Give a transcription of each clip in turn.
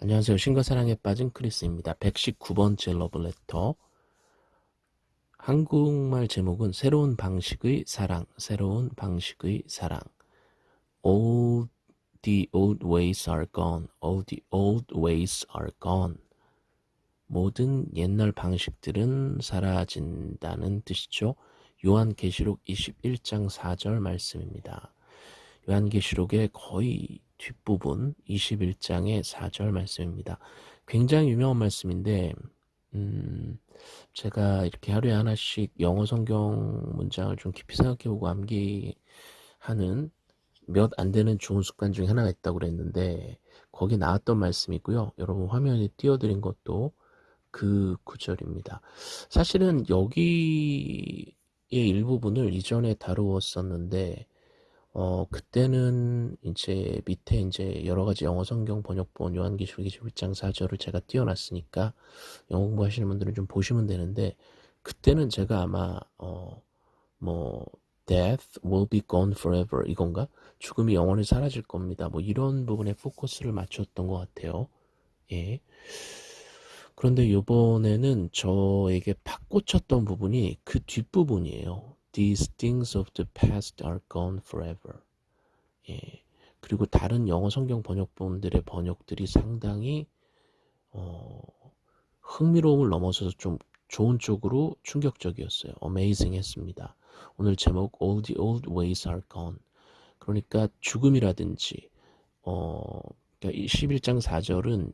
안녕하세요. 신과 사랑에 빠진 크리스입니다. 119번째 러브레터. 한국말 제목은 새로운 방식의 사랑, 새로운 방식의 사랑. All the old ways are gone. All the old ways are gone. 모든 옛날 방식들은 사라진다는 뜻이죠. 요한계시록 21장 4절 말씀입니다. 요한계시록의 거의 뒷부분 21장의 4절 말씀입니다. 굉장히 유명한 말씀인데 음, 제가 이렇게 하루에 하나씩 영어 성경 문장을 좀 깊이 생각해보고 암기하는 몇 안 되는 좋은 습관 중에 하나가 있다고 그랬는데 거기 나왔던 말씀이고요. 여러분 화면에 띄워드린 것도 그 구절입니다. 사실은 여기의 일부분을 이전에 다루었었는데 어, 그때는 이제 밑에 이제 여러 가지 영어 성경 번역본 요한계시록 21장 4절을 제가 띄워놨으니까 영어 공부하시는 분들은 좀 보시면 되는데 그때는 제가 아마 어, 뭐 death will be gone forever 이건가? 죽음이 영원히 사라질 겁니다. 뭐 이런 부분에 포커스를 맞췄던 것 같아요. 예. 그런데 요번에는 저에게 팍 꽂혔던 부분이 그 뒷부분이에요. These things of the past are gone forever. 예. 그리고 다른 영어 성경 번역본들의 번역들이 상당히 어, 흥미로움을 넘어서서 좀 좋은 쪽으로 충격적이었어요. amazing 했습니다. 오늘 제목 All the old ways are gone. 그러니까 죽음이라든지 어, 그러니까 11장 4절은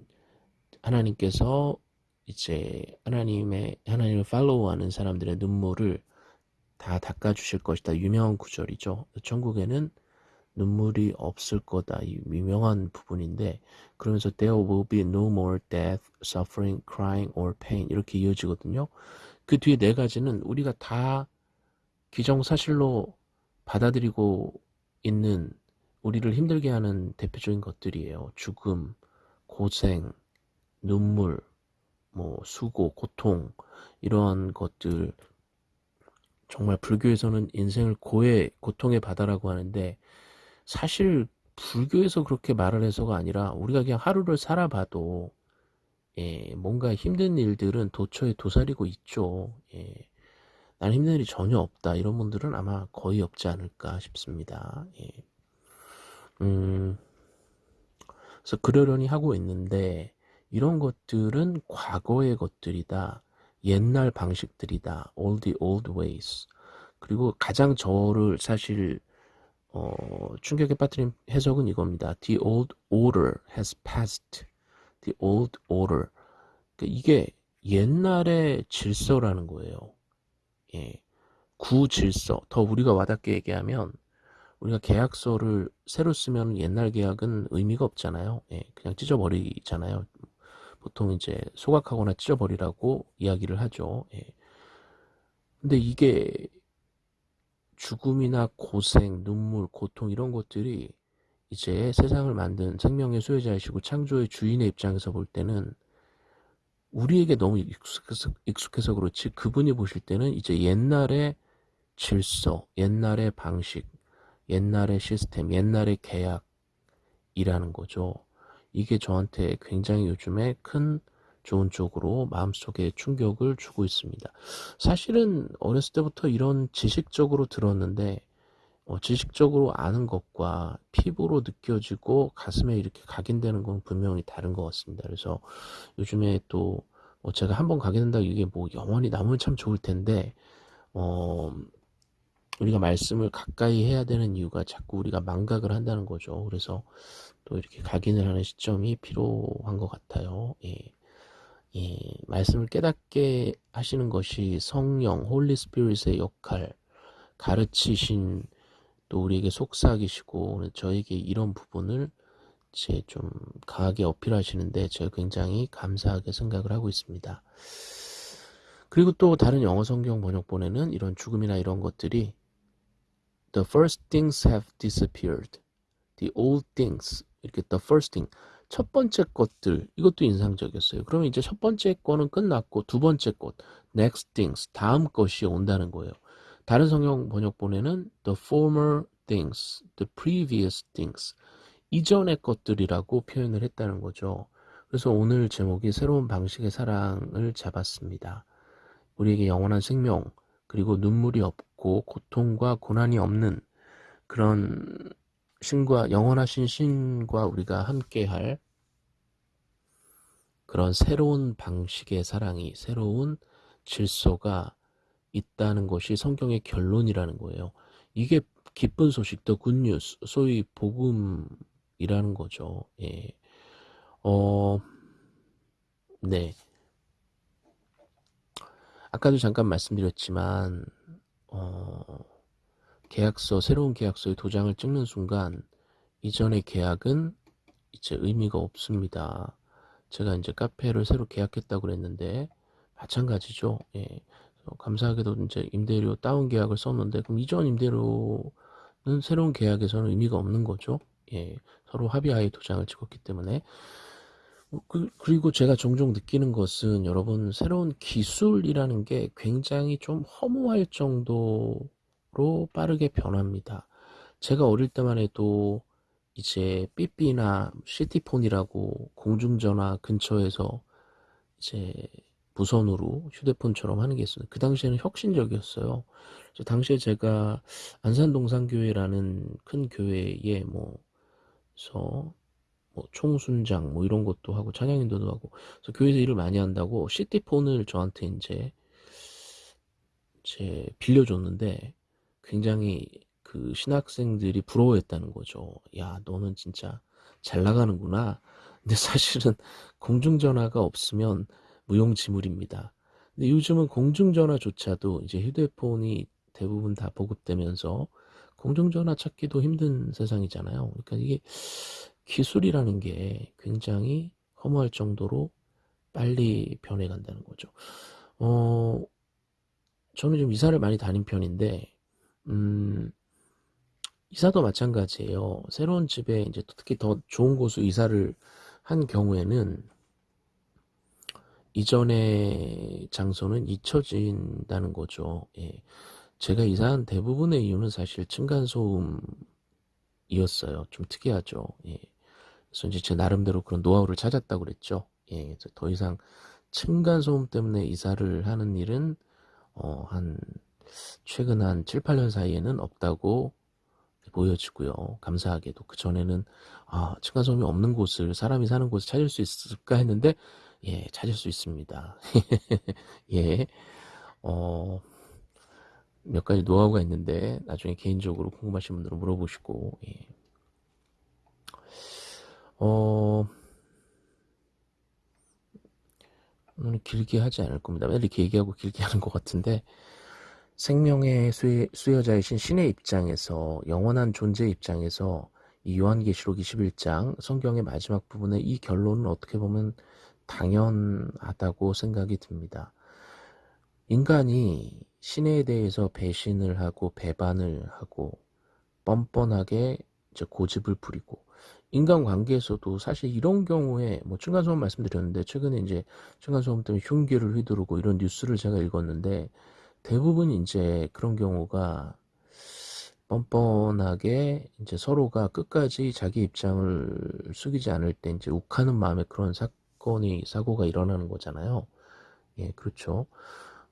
하나님께서 이제 하나님의 하나님을 팔로우하는 사람들의 눈물을 다 닦아주실 것이다. 유명한 구절이죠. 천국에는 눈물이 없을 거다. 이 유명한 부분인데 그러면서 there will be no more death, suffering, crying or pain 이렇게 이어지거든요. 그 뒤에 네 가지는 우리가 다 기정사실로 받아들이고 있는 우리를 힘들게 하는 대표적인 것들이에요. 죽음, 고생, 눈물, 뭐 수고, 고통 이러한 것들 정말 불교에서는 인생을 고해 고통의 바다라고 하는데 사실 불교에서 그렇게 말을 해서가 아니라 우리가 그냥 하루를 살아봐도 예, 뭔가 힘든 일들은 도처에 도사리고 있죠. 예, 나는 힘든 일이 전혀 없다. 이런 분들은 아마 거의 없지 않을까 싶습니다. 예. 음, 그래서 그러려니 하고 있는데 이런 것들은 과거의 것들이다. 옛날 방식들이다. all the old ways. 그리고 가장 저를 사실 어, 충격에 빠뜨린 해석은 이겁니다. The old order has passed. The old order. 그러니까 이게 옛날의 질서라는 거예요. 예. 구질서. 더 우리가 와닿게 얘기하면 우리가 계약서를 새로 쓰면 옛날 계약은 의미가 없잖아요. 예. 그냥 찢어버리잖아요. 보통 이제 소각하거나 찢어버리라고 이야기를 하죠. 예. 근데 이게 죽음이나 고생, 눈물, 고통 이런 것들이 이제 세상을 만든 생명의 소유자이시고 창조의 주인의 입장에서 볼 때는 우리에게 너무 익숙해서, 익숙해서 그렇지 그분이 보실 때는 이제 옛날의 질서, 옛날의 방식, 옛날의 시스템, 옛날의 계약이라는 거죠. 이게 저한테 굉장히 요즘에 큰 좋은 쪽으로 마음속에 충격을 주고 있습니다. 사실은 어렸을 때부터 이런 지식적으로 들었는데 어, 지식적으로 아는 것과 피부로 느껴지고 가슴에 이렇게 각인되는 건 분명히 다른 것 같습니다. 그래서 요즘에 또 어, 제가 한번 각인된다 이게 뭐 영원히 남으면 참 좋을 텐데 어, 우리가 말씀을 가까이 해야 되는 이유가 자꾸 우리가 망각을 한다는 거죠. 그래서 또 이렇게 각인을 하는 시점이 필요한 것 같아요. 예. 예, 말씀을 깨닫게 하시는 것이 성령, Holy Spirit의 역할, 가르치신 또 우리에게 속삭이시고 저에게 이런 부분을 제 좀 강하게 어필하시는데 제가 굉장히 감사하게 생각을 하고 있습니다. 그리고 또 다른 영어 성경 번역본에는 이런 죽음이나 이런 것들이 The first things have disappeared. The old things 이렇게 the first thing 첫 번째 것들 이것도 인상적이었어요. 그러면 이제 첫 번째 거는 끝났고 두 번째 것 next things 다음 것이 온다는 거예요. 다른 성경 번역본에는 the former things, the previous things 이전의 것들이라고 표현을 했다는 거죠. 그래서 오늘 제목이 새로운 방식의 사랑을 잡았습니다. 우리에게 영원한 생명, 그리고 눈물이 없고 고통과 고난이 없는 그런 신과 영원하신 신과 우리가 함께할 그런 새로운 방식의 사랑이 새로운 질서가 있다는 것이 성경의 결론이라는 거예요. 이게 기쁜 소식, 더 굿뉴스, 소위 복음이라는 거죠. 예. 어, 네. 아까도 잠깐 말씀드렸지만, 어, 계약서, 새로운 계약서에 도장을 찍는 순간, 이전의 계약은 이제 의미가 없습니다. 제가 이제 카페를 새로 계약했다고 그랬는데, 마찬가지죠. 예. 감사하게도 이제 임대료 다운 계약을 썼는데, 그럼 이전 임대료는 새로운 계약에서는 의미가 없는 거죠. 예. 서로 합의하에 도장을 찍었기 때문에. 어, 그, 그리고 제가 종종 느끼는 것은 여러분 새로운 기술이라는 게 굉장히 좀 허무할 정도로 빠르게 변합니다. 제가 어릴 때만 해도 이제 삐삐나 시티폰이라고 공중전화 근처에서 이제 무선으로 휴대폰처럼 하는 게 있어요. 그 당시에는 혁신적이었어요. 당시에 제가 안산동산교회라는 큰 교회에 뭐서 뭐 총순장 뭐 이런 것도 하고 찬양 인도도 하고 그래서 교회에서 일을 많이 한다고 시티폰을 저한테 이제 제 빌려줬는데 굉장히 그 신학생들이 부러워했다는 거죠. 야 너는 진짜 잘 나가는구나. 근데 사실은 공중전화가 없으면 무용지물입니다. 근데 요즘은 공중전화조차도 이제 휴대폰이 대부분 다 보급되면서 공중전화 찾기도 힘든 세상이잖아요. 그러니까 이게 기술이라는 게 굉장히 허무할 정도로 빨리 변해간다는 거죠. 어, 저는 좀 이사를 많이 다닌 편인데, 음, 이사도 마찬가지예요. 새로운 집에 이제 특히 더 좋은 곳으로 이사를 한 경우에는 이전의 장소는 잊혀진다는 거죠. 예. 제가 이사한 대부분의 이유는 사실 층간소음이었어요. 좀 특이하죠. 예. 그래서 이제 제 나름대로 그런 노하우를 찾았다고 그랬죠. 예, 더 이상 층간 소음 때문에 이사를 하는 일은 어, 한 최근 한 7, 8년 사이에는 없다고 보여지고요. 감사하게도 그 전에는 아, 층간 소음이 없는 곳을 사람이 사는 곳을 찾을 수 있을까 했는데 예, 찾을 수 있습니다. 예. 어, 몇 가지 노하우가 있는데 나중에 개인적으로 궁금하신 분들은 물어보시고 예. 어, 오늘 길게 하지 않을 겁니다. 맨날 이렇게 얘기하고 길게 하는 것 같은데, 생명의 수여, 자이신 신의 입장에서, 영원한 존재 입장에서, 이 요한계시록 21장 성경의 마지막 부분의 이 결론은 어떻게 보면 당연하다고 생각이 듭니다. 인간이 신에 대해서 배신을 하고 배반을 하고 뻔뻔하게 고집을 부리고 인간관계에서도 사실 이런 경우에 뭐 층간소음 말씀드렸는데 최근에 이제 층간소음 때문에 흉기를 휘두르고 이런 뉴스를 제가 읽었는데 대부분 이제 그런 경우가 뻔뻔하게 이제 서로가 끝까지 자기 입장을 숙이지 않을 때 이제 욱하는 마음에 그런 사건이 사고가 일어나는 거잖아요. 예, 그렇죠.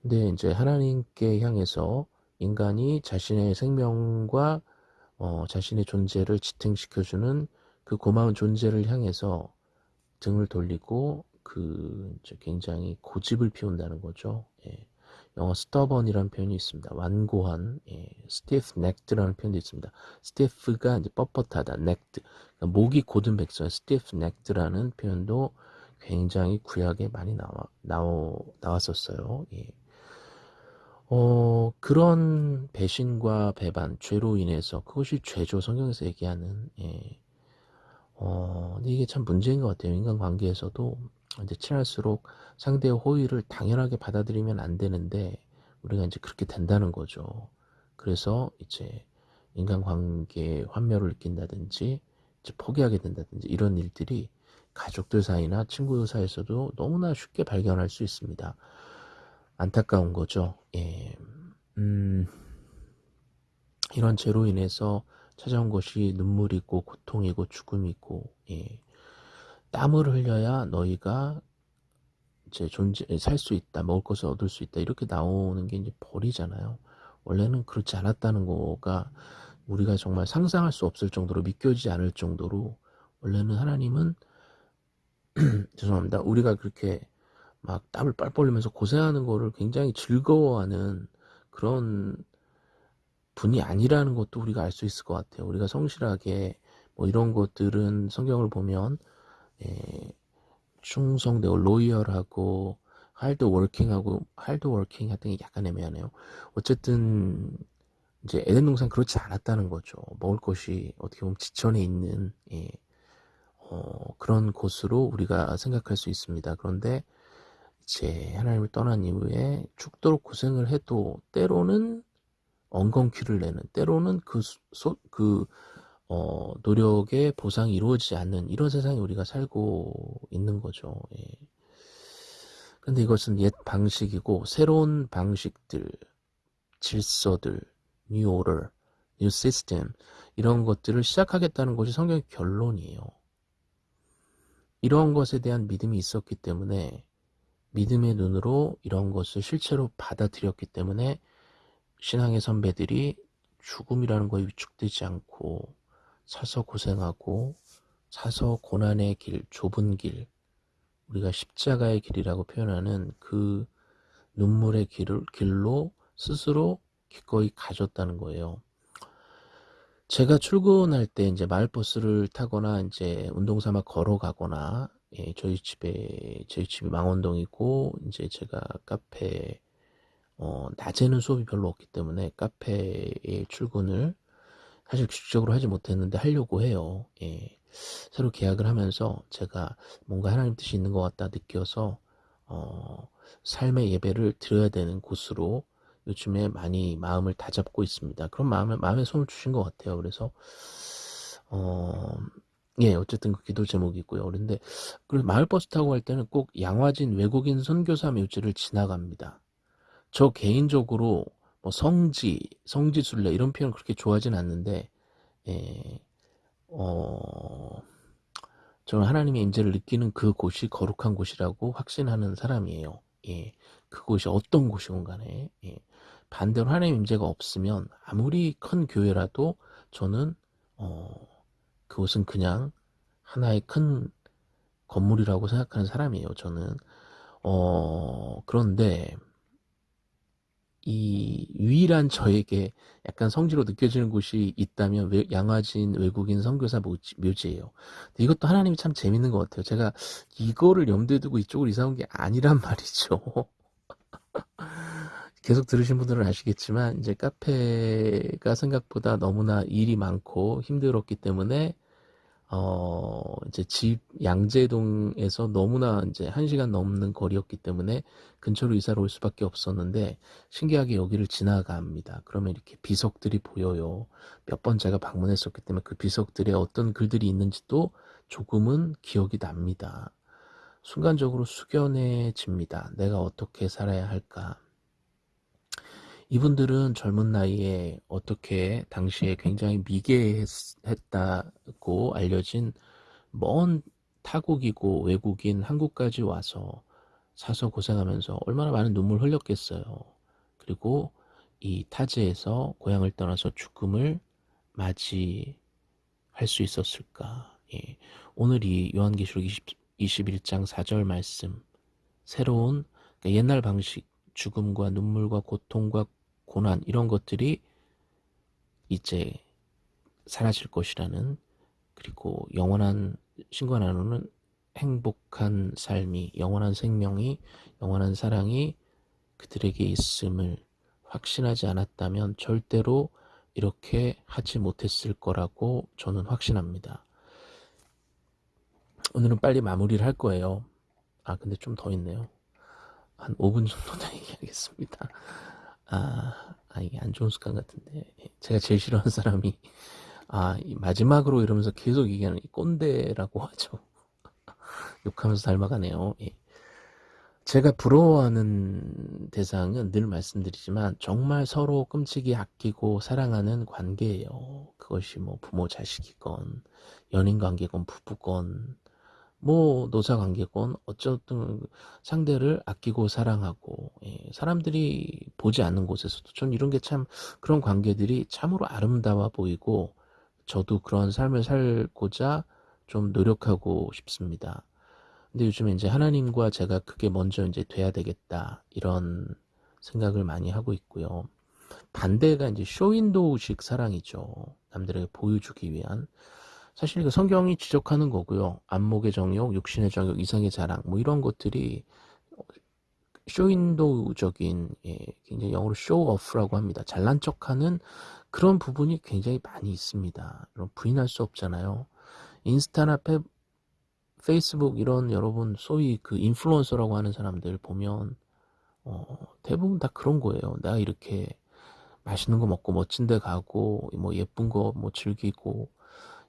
근데 이제 하나님께 향해서 인간이 자신의 생명과 어, 자신의 존재를 지탱시켜주는 그 고마운 존재를 향해서 등을 돌리고 그 굉장히 고집을 피운다는 거죠. 예. 영어 stubborn이라는 표현이 있습니다. 완고한, 예. stiff necked라는 표현도 있습니다. stiff가 이제 뻣뻣하다, necked. 그러니까 목이 고든 백성, stiff necked라는 표현도 굉장히 구약에 많이 나와, 나오, 나왔었어요. 예. 어, 그런 배신과 배반, 죄로 인해서 그것이 죄죠. 성경에서 얘기하는, 예. 어, 이게 참 문제인 것 같아요. 인간관계에서도 이제 친할수록 상대의 호의를 당연하게 받아들이면 안 되는데 우리가 이제 그렇게 된다는 거죠. 그래서 이제 인간관계에 환멸을 느낀다든지 이제 포기하게 된다든지 이런 일들이 가족들 사이나 친구들 사이에서도 너무나 쉽게 발견할 수 있습니다. 안타까운 거죠. 예. 음, 이런 죄로 인해서 찾아온 것이 눈물이고 고통이고 죽음이고 예. 땀을 흘려야 너희가 이제 존재 살 수 있다, 먹을 것을 얻을 수 있다 이렇게 나오는 게 이제 벌이잖아요. 원래는 그렇지 않았다는 거가 우리가 정말 상상할 수 없을 정도로 믿겨지지 않을 정도로 원래는 하나님은 죄송합니다. 우리가 그렇게 막 땀을 뻘뻘 흘리면서 고생하는 거를 굉장히 즐거워하는 그런 분이 아니라는 것도 우리가 알 수 있을 것 같아요. 우리가 성실하게 뭐 이런 것들은 성경을 보면 예, 충성되고 loyal하고 hard working하고 hard working 같은 게 약간 애매하네요. 어쨌든 이제 에덴 동산 그렇지 않았다는 거죠. 먹을 것이 어떻게 보면 지천에 있는 예, 어, 그런 곳으로 우리가 생각할 수 있습니다. 그런데 이제 하나님을 떠난 이후에 죽도록 고생을 해도 때로는 엉겅퀴를 내는 때로는 그, 소, 그 어, 노력의 보상이 이루어지지 않는 이런 세상에 우리가 살고 있는 거죠. 예. 근데 이것은 옛 방식이고 새로운 방식들, 질서들, new order, new system 이런 것들을 시작하겠다는 것이 성경의 결론이에요. 이런 것에 대한 믿음이 있었기 때문에 믿음의 눈으로 이런 것을 실체로 받아들였기 때문에 신앙의 선배들이 죽음이라는 거에 위축되지 않고 사서 고생하고 사서 고난의 길, 좁은 길, 우리가 십자가의 길이라고 표현하는 그 눈물의 길을, 길로 스스로 기꺼이 가졌다는 거예요. 제가 출근할 때 이제 마을버스를 타거나 이제 운동 삼아 걸어가거나 예, 저희 집에 저희 집이 망원동이고 이제 제가 카페 어, 낮에는 수업이 별로 없기 때문에 카페에 출근을 사실 규칙적으로 하지 못했는데 하려고 해요. 예. 새로 계약을 하면서 제가 뭔가 하나님 뜻이 있는 것 같다 느껴서 어, 삶의 예배를 드려야 되는 곳으로 요즘에 많이 마음을 다잡고 있습니다. 그런 마음에 마음에 손을 주신 것 같아요. 그래서 어, 예, 어쨌든 그 기도 제목이고요. 그런데 그 마을 버스 타고 갈 때는 꼭 양화진 외국인 선교사 묘지를 지나갑니다. 저 개인적으로 뭐 성지, 성지순례 이런 표현 그렇게 좋아하진 않는데 예, 어, 저는 하나님의 임재를 느끼는 그 곳이 거룩한 곳이라고 확신하는 사람이에요. 예, 그곳이 어떤 곳이건 간에 예, 반대로 하나님 임재가 없으면 아무리 큰 교회라도 저는 어, 그곳은 그냥 하나의 큰 건물이라고 생각하는 사람이에요. 저는 어, 그런데 이 유일한 저에게 약간 성지로 느껴지는 곳이 있다면 외, 양화진 외국인 선교사 묘지, 묘지예요. 이것도 하나님이 참 재밌는 것 같아요. 제가 이거를 염두에 두고 이쪽으로 이사 온 게 아니란 말이죠. 계속 들으신 분들은 아시겠지만 이제 카페가 생각보다 너무나 일이 많고 힘들었기 때문에 어, 이제 집 양재동에서 너무나 이제 한 시간 넘는 거리였기 때문에 근처로 이사를 올 수밖에 없었는데 신기하게 여기를 지나갑니다. 그러면 이렇게 비석들이 보여요. 몇 번 제가 방문했었기 때문에 그 비석들에 어떤 글들이 있는지도 조금은 기억이 납니다. 순간적으로 숙연해집니다. 내가 어떻게 살아야 할까? 이분들은 젊은 나이에 어떻게 당시에 굉장히 미개했다고 알려진 먼 타국이고 외국인 한국까지 와서 사서 고생하면서 얼마나 많은 눈물 흘렸겠어요. 그리고 이 타지에서 고향을 떠나서 죽음을 맞이할 수 있었을까. 예. 오늘 이 요한계시록 20, 21장 4절 말씀 새로운 그러니까 옛날 방식 죽음과 눈물과 고통과 고난 이런 것들이 이제 사라질 것이라는 그리고 영원한 신과 나누는 행복한 삶이 영원한 생명이 영원한 사랑이 그들에게 있음을 확신하지 않았다면 절대로 이렇게 하지 못했을 거라고 저는 확신합니다. 오늘은 빨리 마무리를 할 거예요. 아 근데 좀 더 있네요. 한 5분 정도 더 얘기하겠습니다. 아, 아 이게 안 좋은 습관 같은데 제가 제일 싫어하는 사람이 아 마지막으로 이러면서 계속 얘기하는 이 꼰대라고 하죠. 욕하면서 닮아가네요. 예. 제가 부러워하는 대상은 늘 말씀드리지만 정말 서로 끔찍이 아끼고 사랑하는 관계예요. 그것이 뭐 부모 자식이건 연인 관계건 부부건 뭐 노사 관계건 어쨌든 상대를 아끼고 사랑하고 예, 사람들이 보지 않는 곳에서도 전 이런 게 참 그런 관계들이 참으로 아름다워 보이고 저도 그런 삶을 살고자 좀 노력하고 싶습니다. 근데 요즘에 이제 하나님과 제가 그게 먼저 이제 돼야 되겠다 이런 생각을 많이 하고 있고요. 반대가 이제 쇼윈도우식 사랑이죠. 남들에게 보여주기 위한. 사실 그 성경이 지적하는 거고요. 안목의 정욕, 육신의 정욕, 이상의 자랑, 뭐 이런 것들이 쇼윈도우적인, 예, 굉장히 영어로 쇼오프라고 합니다. 잘난 척하는 그런 부분이 굉장히 많이 있습니다. 이런 부인할 수 없잖아요. 인스타나 페, 페이스북 이런 여러분 소위 그 인플루언서라고 하는 사람들 보면 어, 대부분 다 그런 거예요. 내가 이렇게 맛있는 거 먹고 멋진 데 가고 뭐 예쁜 거 뭐 즐기고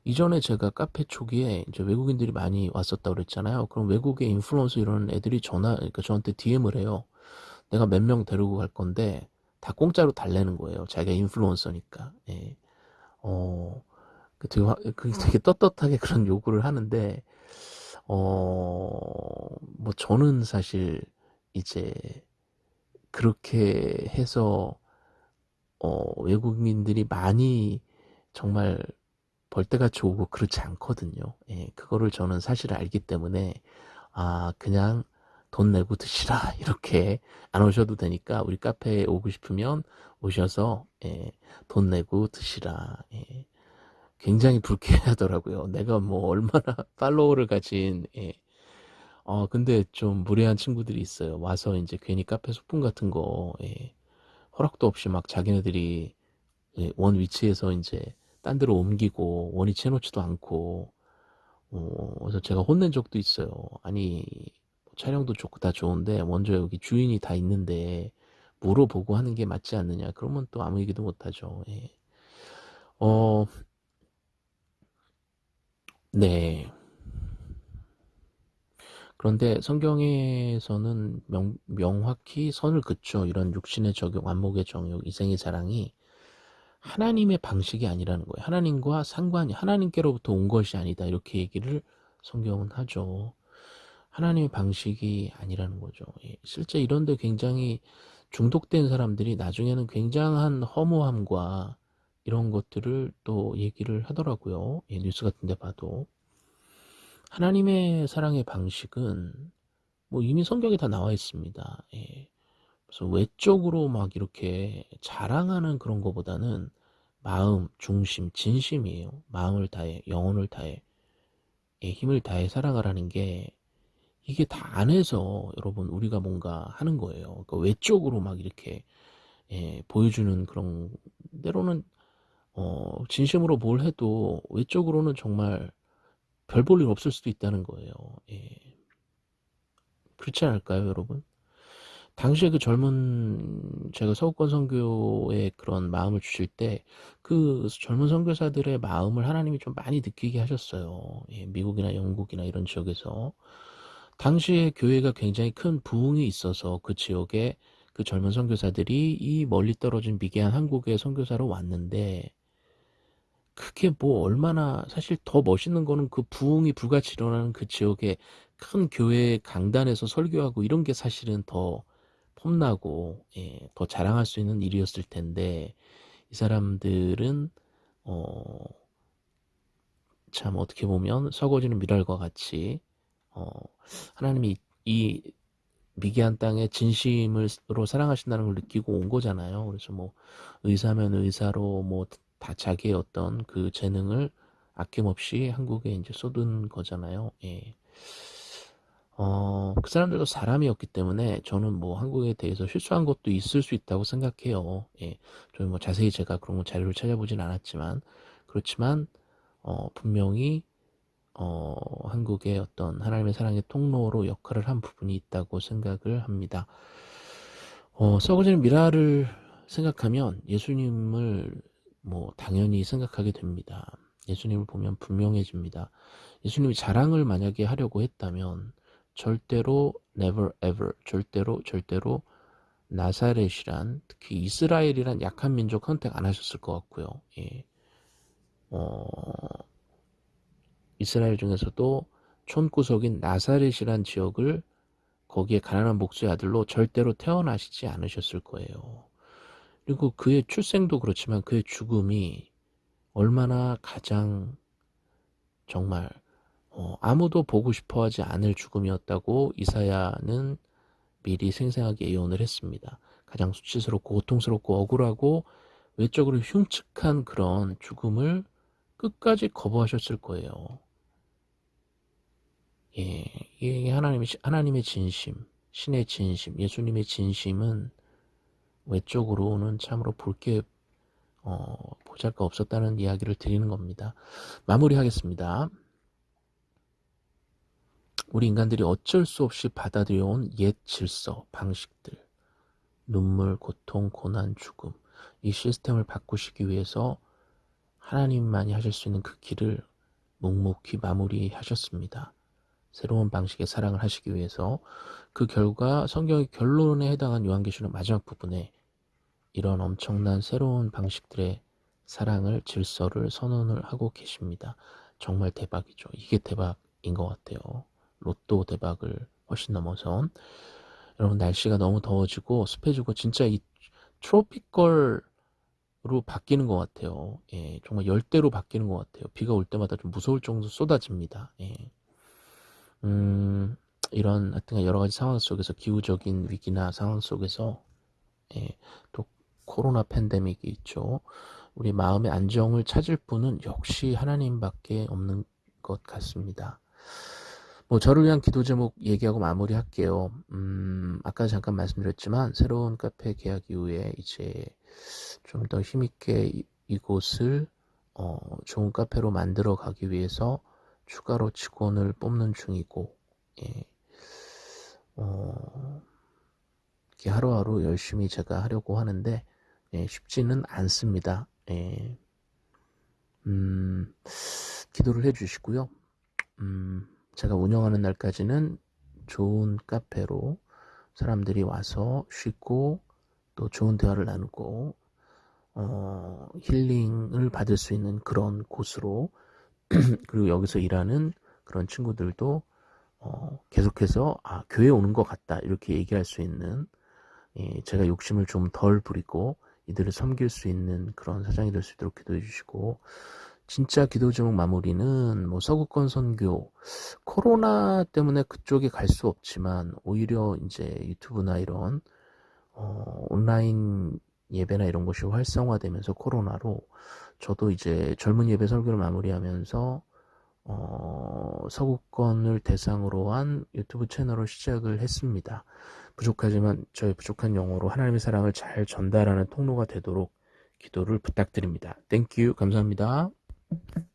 이전에 제가 카페 초기에 이제 외국인들이 많이 왔었다고 그랬잖아요. 그럼 외국의 인플루언서 이런 애들이 전화, 그러니까 저한테 DM을 해요. 내가 몇 명 데리고 갈 건데 다 공짜로 달래는 거예요. 자기가 인플루언서니까. 예. 어, 그 되게, 그 되게 떳떳하게 그런 요구를 하는데, 어, 뭐 저는 사실 이제 그렇게 해서 어, 외국인들이 많이 정말 벌떼같이 오고 그렇지 않거든요. 예, 그거를 저는 사실 알기 때문에 아 그냥 돈 내고 드시라 이렇게 안 오셔도 되니까 우리 카페에 오고 싶으면 오셔서 예, 돈 내고 드시라 예, 굉장히 불쾌하더라고요. 내가 뭐 얼마나 팔로워를 가진 예, 어 근데 좀 무례한 친구들이 있어요. 와서 이제 괜히 카페 소품 같은 거 예, 허락도 없이 막 자기네들이 예, 원 위치에서 이제 딴 데로 옮기고 원위치 해놓지도 않고 어, 그래서 제가 혼낸 적도 있어요. 아니 촬영도 좋고 다 좋은데 먼저 여기 주인이 다 있는데 물어보고 하는 게 맞지 않느냐 그러면 또 아무 얘기도 못하죠. 예. 어, 네. 그런데 성경에서는 명, 명확히 선을 긋죠. 이런 육신의 적용, 안목의 정욕, 이생의 자랑이 하나님의 방식이 아니라는 거예요. 하나님과 상관이 하나님께로부터 온 것이 아니다. 이렇게 얘기를 성경은 하죠. 하나님의 방식이 아니라는 거죠. 예, 실제 이런데 굉장히 중독된 사람들이 나중에는 굉장한 허무함과 이런 것들을 또 얘기를 하더라고요. 예, 뉴스 같은 데 봐도. 하나님의 사랑의 방식은 뭐 이미 성경에 다 나와 있습니다. 예. 그래서 외적으로 막 이렇게 자랑하는 그런 것보다는 마음, 중심, 진심이에요. 마음을 다해, 영혼을 다해, 예, 힘을 다해 살아가라는 게 이게 다 안에서 여러분 우리가 뭔가 하는 거예요. 그러니까 외적으로 막 이렇게 예, 보여주는 그런 때로는 어, 진심으로 뭘 해도 외적으로는 정말 별 볼 일 없을 수도 있다는 거예요. 예. 그렇지 않을까요, 여러분? 당시에 그 젊은 제가 서구권 선교에 그런 마음을 주실 때 그 젊은 선교사들의 마음을 하나님이 좀 많이 느끼게 하셨어요. 예, 미국이나 영국이나 이런 지역에서 당시에 교회가 굉장히 큰 부흥이 있어서 그 지역에 그 젊은 선교사들이 이 멀리 떨어진 미개한 한국에 선교사로 왔는데 그게 뭐 얼마나 사실 더 멋있는 거는 그 부흥이 불같이 일어나는 그 지역에 큰 교회 강단에서 설교하고 이런 게 사실은 더 폼나고 예, 더 자랑할 수 있는 일이었을 텐데 이 사람들은 어, 참 어떻게 보면 썩어지는 미랄과 같이 어, 하나님이 이 미개한 땅에 진심으로 사랑하신다는 걸 느끼고 온 거잖아요. 그래서 뭐 의사면 의사로 뭐 다 자기의 어떤 그 재능을 아낌없이 한국에 이제 쏟은 거잖아요. 예. 어, 그 사람들도 사람이었기 때문에 저는 뭐 한국에 대해서 실수한 것도 있을 수 있다고 생각해요. 예. 저는 뭐 자세히 제가 그런 거 자료를 찾아보진 않았지만 그렇지만 어, 분명히 어, 한국의 어떤 하나님의 사랑의 통로로 역할을 한 부분이 있다고 생각을 합니다. 어, 썩어지는 미라를 생각하면 예수님을 뭐 당연히 생각하게 됩니다. 예수님을 보면 분명해집니다. 예수님이 자랑을 만약에 하려고 했다면 절대로 never ever 절대로 절대로 나사렛이란 특히 이스라엘이란 약한 민족 선택 안 하셨을 것 같고요. 예. 어, 이스라엘 중에서도 촌구석인 나사렛이란 지역을 거기에 가난한 목수의 아들로 절대로 태어나시지 않으셨을 거예요. 그리고 그의 출생도 그렇지만 그의 죽음이 얼마나 가장 정말 어, 아무도 보고 싶어하지 않을 죽음이었다고 이사야는 미리 생생하게 예언을 했습니다. 가장 수치스럽고 고통스럽고 억울하고 외적으로 흉측한 그런 죽음을 끝까지 거부하셨을 거예요. 예, 이게 하나님의, 하나님의 진심, 신의 진심, 예수님의 진심은 외적으로는 참으로 볼게 어, 보잘거 없었다는 이야기를 드리는 겁니다. 마무리하겠습니다. 우리 인간들이 어쩔 수 없이 받아들여온 옛 질서, 방식들, 눈물, 고통, 고난, 죽음, 이 시스템을 바꾸시기 위해서 하나님만이 하실 수 있는 그 길을 묵묵히 마무리하셨습니다. 새로운 방식의 사랑을 하시기 위해서 그 결과 성경의 결론에 해당한 요한계시록 마지막 부분에 이런 엄청난 새로운 방식들의 사랑을 질서를 선언을 하고 계십니다. 정말 대박이죠. 이게 대박인 것 같아요. 로또 대박을 훨씬 넘어서 여러분 날씨가 너무 더워지고 습해지고 진짜 이 트로피컬로 바뀌는 것 같아요. 예, 정말 열대로 바뀌는 것 같아요. 비가 올 때마다 좀 무서울 정도 쏟아집니다. 예. 음, 이런 하여튼 여러 가지 상황 속에서 기후적인 위기나 상황 속에서 예, 또 코로나 팬데믹이 있죠. 우리 마음의 안정을 찾을 분은 역시 하나님밖에 없는 것 같습니다. 뭐 저를 위한 기도 제목 얘기하고 마무리할게요. 음, 아까 잠깐 말씀드렸지만 새로운 카페 계약 이후에 이제 좀 더 힘있게 이곳을 어, 좋은 카페로 만들어 가기 위해서 추가로 직원을 뽑는 중이고 예. 어, 이렇게 하루하루 열심히 제가 하려고 하는데 예, 쉽지는 않습니다. 예. 음, 기도를 해주시고요. 음, 제가 운영하는 날까지는 좋은 카페로 사람들이 와서 쉬고 또 좋은 대화를 나누고 어, 힐링을 받을 수 있는 그런 곳으로 그리고 여기서 일하는 그런 친구들도 어, 계속해서 아 교회 오는 것 같다 이렇게 얘기할 수 있는 예, 제가 욕심을 좀 덜 부리고 이들을 섬길 수 있는 그런 사장이 될 수 있도록 기도해 주시고 진짜 기도 제목 마무리는 뭐 서구권 선교 코로나 때문에 그쪽에 갈 수 없지만 오히려 이제 유튜브나 이런 어, 온라인 예배나 이런 것이 활성화되면서 코로나로 저도 이제 젊은 예배 설교를 마무리하면서 어, 서구권을 대상으로 한 유튜브 채널을 시작을 했습니다. 부족하지만 저의 부족한 영어로 하나님의 사랑을 잘 전달하는 통로가 되도록 기도를 부탁드립니다. Thank you 감사합니다. Thank you.